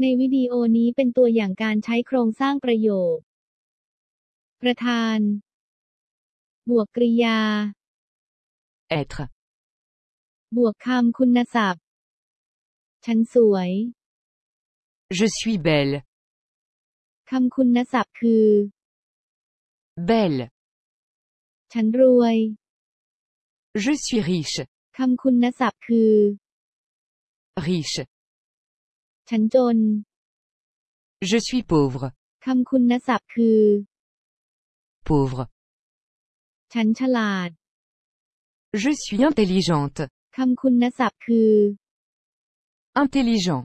ในวิดีโอนี้เป็นตัวอย่างการใช้โครงสร้างประโยค ประธาน บวกกริยา être, บวกคำคุณศัพท์ ฉันสวย je suis belle, คำคุณศัพท์คือ belle, ฉันรวย je suis riche, คำคุณศัพท์คือ riche, ฉันจน je suis pauvre, คำคุณศัพท์คือ pauvre, ฉันฉลาด je suis intelligente, คำคุณศัพท์คือ intelligent,